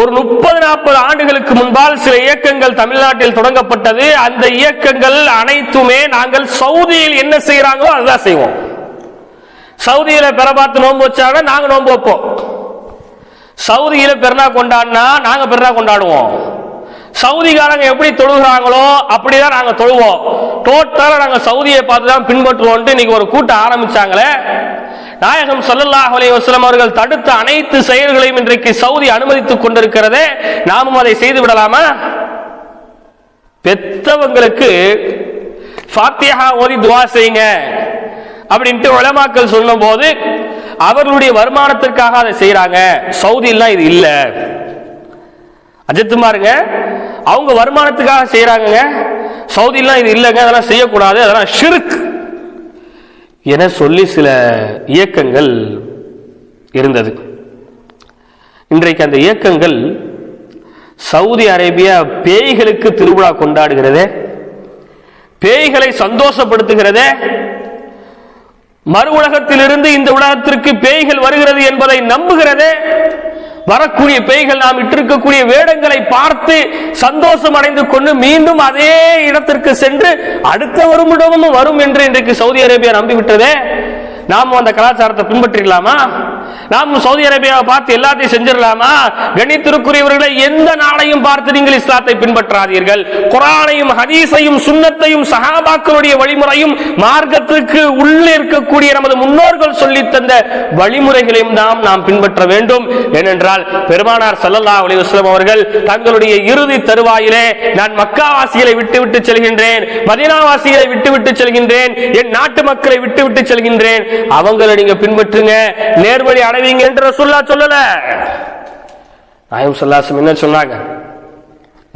ஒரு முப்பது நாற்பது ஆண்டுகளுக்கு முன்பால் சில இயக்கங்கள் தமிழ்நாட்டில் தொடங்கப்பட்டது. அந்த இயக்கங்கள் அனைத்துமே நாங்கள் சவுதியில் என்ன செய்யறாங்களோ அதுதான் செய்வோம். சவுதியில பெற பார்த்து நோன்பு வச்சாங்க நாங்க நோன்பு வைப்போம். சவுதியில பெருநா கொண்டாடினா நாங்க பெருநா கொண்டாடுவோம். சவுதிக்காரங்க எப்படி தொழுகிறாங்களோ அப்படிதான் நாங்க தொழுவோம். டோட்டலா நாங்க சவுதியை பார்த்து தான் பின்பற்றுவோம் இன்னைக்கு ஒரு கூட்டம் ஆரம்பிச்சாங்களே. நாயகம் ஸல்லல்லாஹு அலைஹி அவர்கள் தடுத்த அனைத்து செயல்களையும் இன்றைக்கு சவுதி அனுமதித்துக் கொண்டிருக்கிறதே நாமும் அதை செய்து விடலாமா? பெத்தவங்களுக்கு ஃபாத்திஹா ஓதி துவா செய்யுங்க அப்படின்ட்டு உலமாக்கள் சொல்லும் போது அவர்களுடைய வருமானத்திற்காக அதை செய்யறாங்க சவுதியெல்லாம் இது இல்ல. அஜித்து பாருங்க அவங்க வருமானத்துக்காக செய்யறாங்க சவுதியெல்லாம் இது இல்லைங்க அதெல்லாம் செய்யக்கூடாது அதெல்லாம் ஷிருக்கு என சொல்லி சில இயக்கங்கள் இருந்தது. இன்றைக்கு அந்த இயக்கங்கள் சவுதி அரேபியா பேய்களுக்கு திருவிழா கொண்டாடுகிறதே பேய்களை சந்தோஷப்படுத்துகிறதே மறு உலகத்திலிருந்து இந்த உலகத்திற்கு பேய்கள் வருகிறது என்பதை நம்புகிறதே வரக்கூடிய பேய்கள் நாம் இட்டிருக்கக்கூடிய வேடங்களை பார்த்து சந்தோஷம் அடைந்து கொண்டு மீண்டும் அதே இடத்திற்கு சென்று அடுத்த வருமிடமும் வரும் என்று இன்றைக்கு சவுதி அரேபியா நம்பிவிட்டதே. நாம் அந்த கலாச்சாரத்தை பின்பற்றிடலாமா? நாம் சவுதி அரேபியாவை பார்த்து எல்லாத்தையும் செஞ்சிடலாமா? கணித்திருக்குரியவர்களை எந்த நாளையும் பார்த்து நீங்கள் இஸ்லாத்தை பின்பற்றாதீர்கள். குரானையும் ஹதீஸையும் சுண்ணத்தையும் சஹாபாக்களுடைய வழிமுறையும் மார்க்கத்திற்கு உள்ளே இருக்கக்கூடிய நமது முன்னோர்கள் சொல்லி தந்த வழிமுறைகளையும் நாம் நாம் பின்பற்ற வேண்டும். ஏனென்றால் பெருமானார் சல்லல்லா அலைஹி வஸல்லம் அவர்கள் தங்களுடைய இறுதி தருவாயிலே நான் மக்காவாசிகளை விட்டுவிட்டு செல்கின்றேன் மதினாவாசிகளை விட்டுவிட்டு செல்கின்றேன் என் நாட்டு மக்களை விட்டுவிட்டு செல்கின்றேன். அவங்களை நீங்க பின்பற்றுங்க. நேர்வழி அடைவீங்க என்று ரசூல்லா சொல்லல நாயம் சொல்லாசம் என்ன சொன்னாங்க?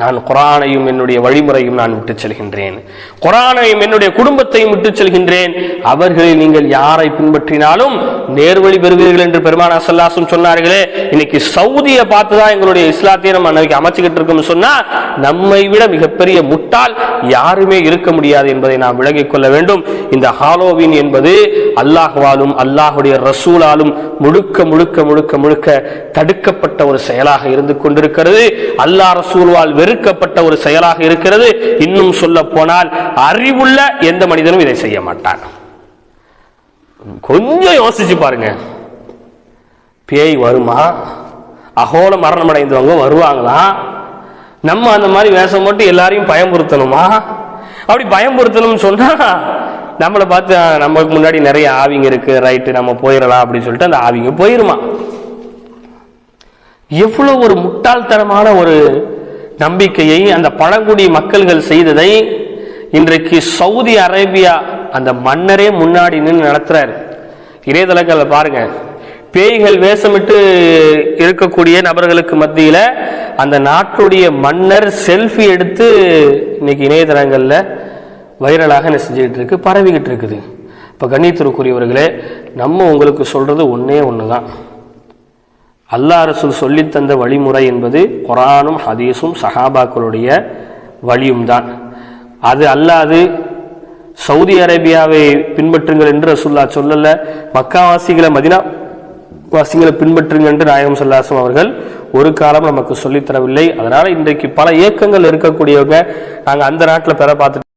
நான் குரானையும் என்னுடைய வழிமுறையும் நான் விட்டு செல்கின்றேன். குரானையும் என்னுடைய குடும்பத்தையும் விட்டு செல்கின்றேன். அவர்களில் நீங்கள் யாரை பின்பற்றினாலும் நேர்வழி பெறுவீர்கள் என்று பெருமானா சல்லாசும் சொன்னார்களே இன்னைக்கு சவுதியை பார்த்துதான் எங்களுடைய இஸ்லாத்தையும் நம்ம அன்னைக்கு அமைச்சுக்கிட்டு இருக்கோம்னு சொன்னா நம்மை விட மிகப்பெரிய முட்டால் யாருமே இருக்க முடியாது என்பதை நாம் விளங்கிக் கொள்ள வேண்டும். இந்த ஹாலோவின் என்பது அல்லாஹ்வாலும் அல்லாஹுடைய ரசூலாலும் முழுக்க முழுக்க முழுக்க முழுக்க தடுக்கப்பட்ட ஒரு செயலாக இருந்து கொண்டிருக்கிறது. அல்லாஹ் ரசூல்வால் வெறும் வெறுக்கப்பட்ட ஒரு செயலாக இருக்கிறது. இன்னும் சொல்ல போனால் அறிவுள்ள எந்த மனிதனும் இதை செய்ய மாட்டான். கொஞ்சம் யோசிச்சு பாருங்க. பேய் வருமா? அகோல மரணம் அடைந்தவங்க வருவாங்களா? நம்ம அந்த மாதிரி வேஷம் போட்டு எல்லாரையும் பயமுறுத்தணுமா? அப்படி பயமுறுத்தணும்னு சொன்னா நம்மளை பார்த்து "ஆ, நமக்கு முன்னாடி நிறைய ஆவிங்க இருக்கு. ரைட்டு நம்ம போயிடலாம். அப்படின்னு சொல்லிட்டு அந்த ஆவிங்க போயிருமா? எவ்வளவு ஒரு முட்டாள்தனமான ஒரு நம்பிக்கையை அந்த பழங்குடி மக்கள்கள் செய்ததை இன்றைக்கு சவுதி அரேபியா அந்த மன்னரே முன்னாடி நின்று நடத்துறாரு. இணையதளங்களை பாருங்க. பேய்கள் வேஷமிட்டு இருக்கக்கூடிய நபர்களுக்கு மத்தியில அந்த நாட்டுடைய மன்னர் செல்ஃபி எடுத்து இன்னைக்கு இணையதளங்கள்ல வைரலாக என்ன செஞ்சுக்கிட்டு இருக்கு பரவிக்கிட்டு இருக்குது. இப்போ கண்ணியத்திற்குரியவர்களே நம்ம உங்களுக்கு சொல்றது ஒன்று தான் அல்லாஹ் ரசூல் சொல்லித்தந்த வழிமுறை என்பது குரானும் ஹதீஸும் சஹாபாக்களுடைய வழியும் தான் அது அல்லாது சவுதி அரேபியாவை பின்பற்றுங்கள் என்று ரசூல்லா சொல்லல மக்காவாசிகளை மதினா வாசிகளை பின்பற்றுங்கள் என்று நாயகம் சொல்லாசம் அவர்கள் ஒரு காலம் நமக்கு சொல்லித்தரவில்லை அதனால இன்றைக்கு பல இயக்கங்கள் இருக்கக்கூடியவங்க நாங்கள் அந்த நாட்டில் பெற பார்த்துட்டு